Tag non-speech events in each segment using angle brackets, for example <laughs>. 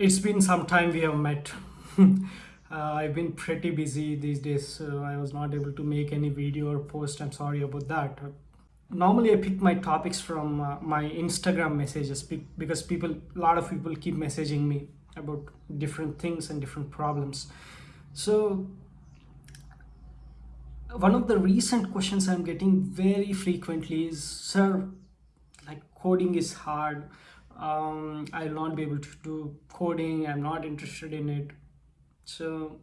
It's been some time we have met. <laughs> uh, I've been pretty busy these days, so I was not able to make any video or post. I'm sorry about that. Normally, I pick my topics from uh, my Instagram messages because people, a lot of people keep messaging me about different things and different problems. So, one of the recent questions I'm getting very frequently is, Sir, like coding is hard um, i'll not be able to do coding. I'm not interested in it. So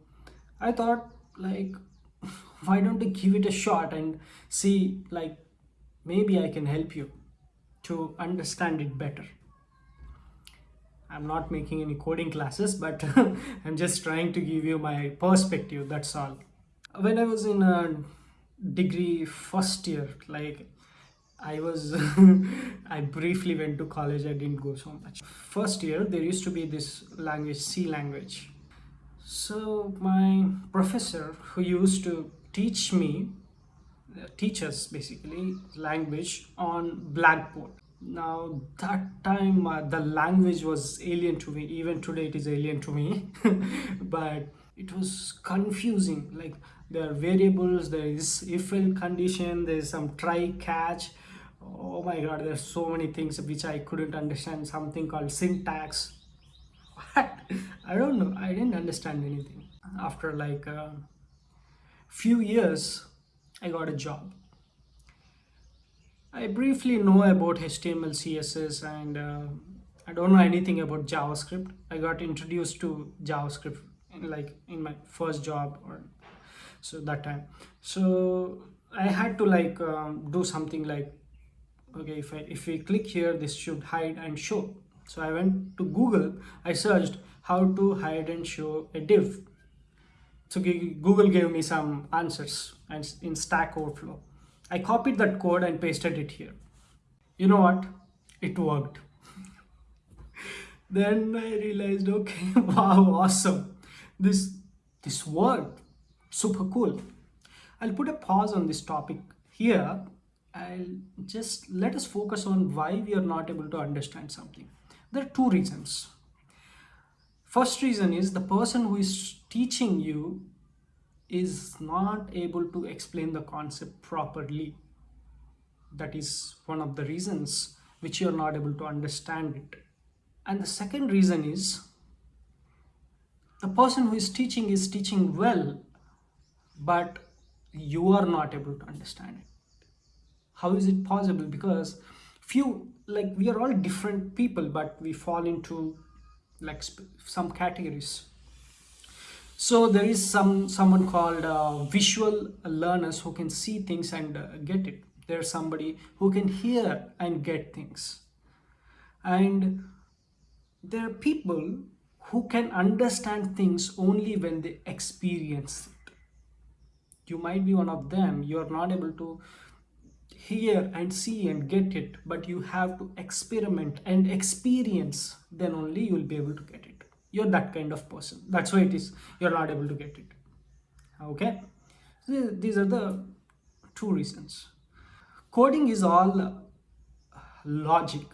i thought like <laughs> why don't you give it a shot and see like maybe i can help you to understand it better. I'm not making any coding classes but <laughs> i'm just trying to give you my perspective that's all. When i was in a degree first year like I was, <laughs> I briefly went to college, I didn't go so much. First year, there used to be this language, C language. So my professor who used to teach me, uh, teach us basically language on Blackboard. Now that time uh, the language was alien to me, even today it is alien to me, <laughs> but it was confusing. Like there are variables, there is if-else condition, there is some try catch, oh my god there's so many things which i couldn't understand. Something called syntax. What? I don't know. I didn't understand anything. After like a few years i got a job. I briefly know about html css and uh, i don't know anything about javascript. I got introduced to javascript in, like in my first job or so that time. So i had to like um, do something like okay if I, if we click here this should hide and show. So I went to Google. I searched how to hide and show a div. So Google gave me some answers and in Stack Overflow. I copied that code and pasted it here. You know what? It worked. <laughs> Then I realized okay <laughs> wow awesome. This this worked. Super cool. I'll put a pause on this topic here I'll just let us focus on why we are not able to understand something. There are two reasons. First reason is the person who is teaching you is not able to explain the concept properly. That is one of the reasons which you are not able to understand it. And the second reason is the person who is teaching is teaching well, but you are not able to understand it how is it possible? Because few like we are all different people but we fall into like some categories. So there is some someone called uh, visual learners who can see things and uh, get it. There's somebody who can hear and get things. And there are people who can understand things only when they experience it. You might be one of them. You are not able to hear and see and get it but you have to experiment and experience then only you will be able to get it. You're that kind of person. That's why it is you're not able to get it. Okay? These are the two reasons. Coding is all logic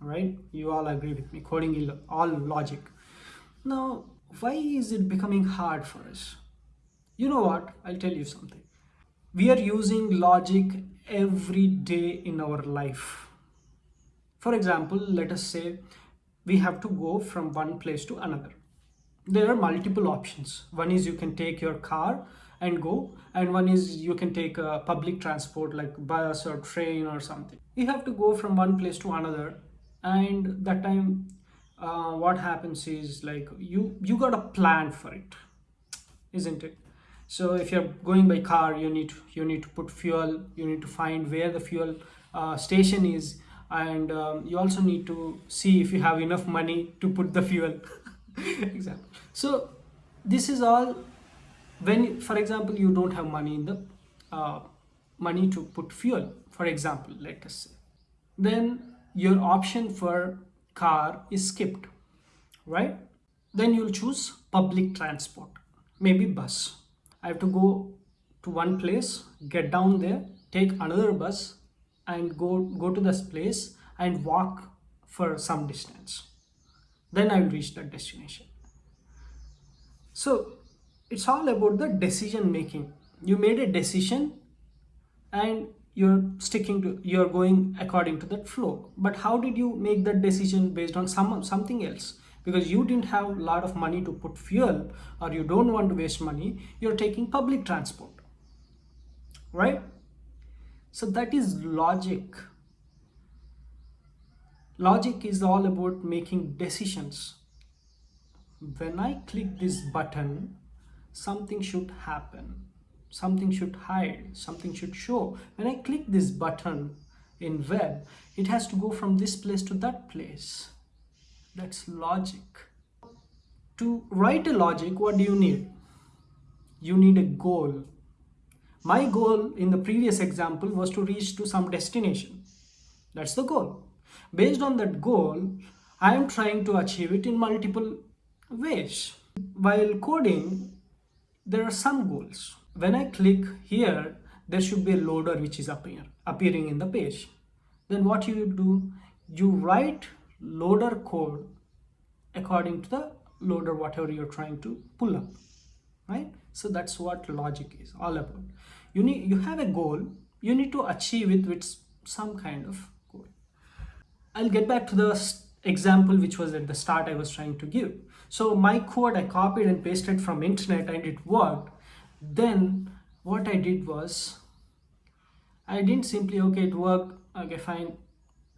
right? You all agree with me. Coding is all logic. Now why is it becoming hard for us? You know what? I'll tell you something. We are using logic every day in our life. For example, let us say we have to go from one place to another. There are multiple options. One is you can take your car and go and one is you can take a public transport like bus or train or something. You have to go from one place to another and that time uh, what happens is like you you got a plan for it isn't it so if you're going by car you need you need to put fuel you need to find where the fuel uh, station is and um, you also need to see if you have enough money to put the fuel. <laughs> Example so this is all when for example you don't have money in the uh, money to put fuel for example let us say. Then your option for car is skipped right? Then you'll choose public transport maybe bus I have to go to one place, get down there, take another bus and go, go to this place and walk for some distance. then I will reach that destination. So it's all about the decision making. You made a decision and you're sticking to you're going according to that flow but how did you make that decision based on some something else because you didn't have a lot of money to put fuel or you don't want to waste money you're taking public transport right? So that is logic. Logic is all about making decisions. When i click this button something should happen. Something should hide. Something should show. When i click this button in web it has to go from this place to that place that's logic. To write a logic what do you need? You need a goal. My goal in the previous example was to reach to some destination. That's the goal. Based on that goal i am trying to achieve it in multiple ways. While coding there are some goals. When I click here, there should be a loader which is appear, appearing in the page. Then what you do, you write loader code according to the loader whatever you're trying to pull up, right? So that's what logic is all about. You need you have a goal, you need to achieve it with some kind of goal. I'll get back to the example which was at the start I was trying to give. So my code I copied and pasted from internet and it worked then what I did was I didn't simply okay it worked okay fine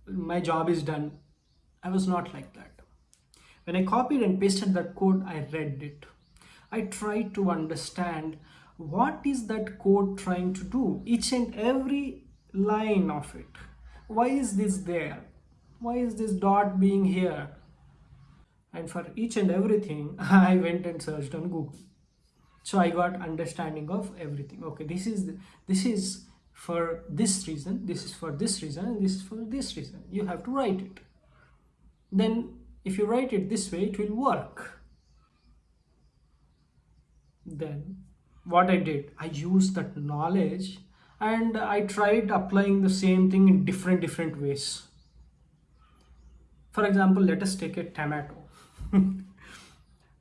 my job is done I was not like that. When I copied and pasted that code I read it. I tried to understand what is that code trying to do each and every line of it. Why is this there? Why is this dot being here? And for each and everything <laughs> I went and searched on Google. So i got understanding of everything. Okay this is this is for this reason this is for this reason and this is for this reason. You have to write it then if you write it this way it will work. Then what i did i used that knowledge and i tried applying the same thing in different different ways. For example let us take a tomato. <laughs>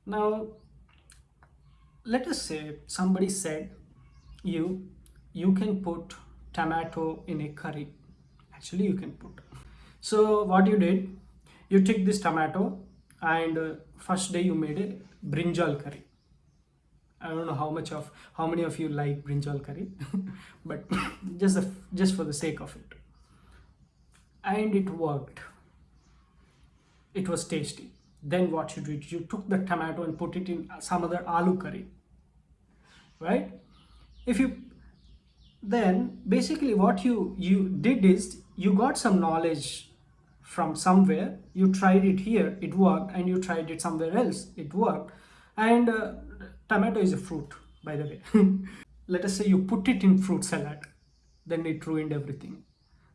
Now let us say somebody said you you can put tomato in a curry. Actually you can put. So what you did you took this tomato and uh, first day you made a brinjal curry. I don't know how much of how many of you like brinjal curry <laughs> but <coughs> just the, just for the sake of it. And it worked. It was tasty. Then what you did you took the tomato and put it in some other aloo curry right? If you then basically what you you did is you got some knowledge from somewhere you tried it here it worked and you tried it somewhere else it worked and uh, tomato is a fruit by the way <laughs> let us say you put it in fruit salad then it ruined everything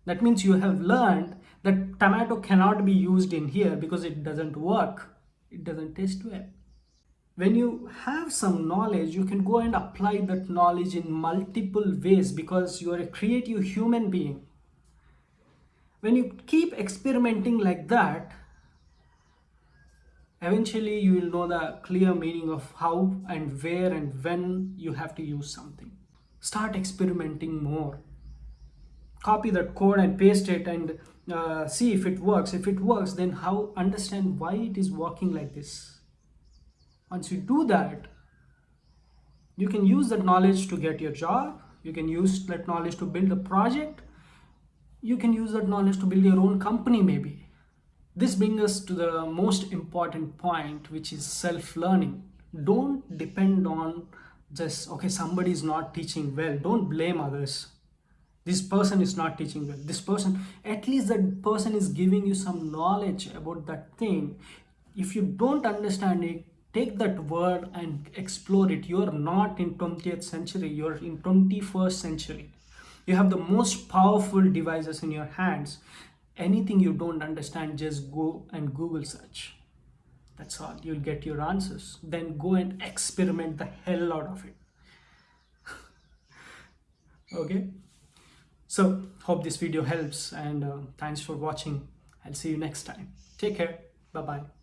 that means you have learned that tomato cannot be used in here because it doesn't work. It doesn't taste well. When you have some knowledge, you can go and apply that knowledge in multiple ways because you are a creative human being. When you keep experimenting like that, eventually you will know the clear meaning of how and where and when you have to use something. Start experimenting more. Copy that code and paste it and uh, see if it works. If it works then how understand why it is working like this. Once you do that you can use that knowledge to get your job. You can use that knowledge to build a project you can use that knowledge to build your own company maybe. This brings us to the most important point which is self-learning. Don't depend on just okay somebody is not teaching well. Don't blame others. This person is not teaching well. This person at least that person is giving you some knowledge about that thing. If you don't understand it take that word and explore it. You are not in 20th century. You're in 21st century you have the most powerful devices in your hands anything you don't understand just go and google search that's all you'll get your answers then go and experiment the hell out of it <laughs> okay so hope this video helps and uh, thanks for watching. I'll see you next time. Take care. Bye-bye.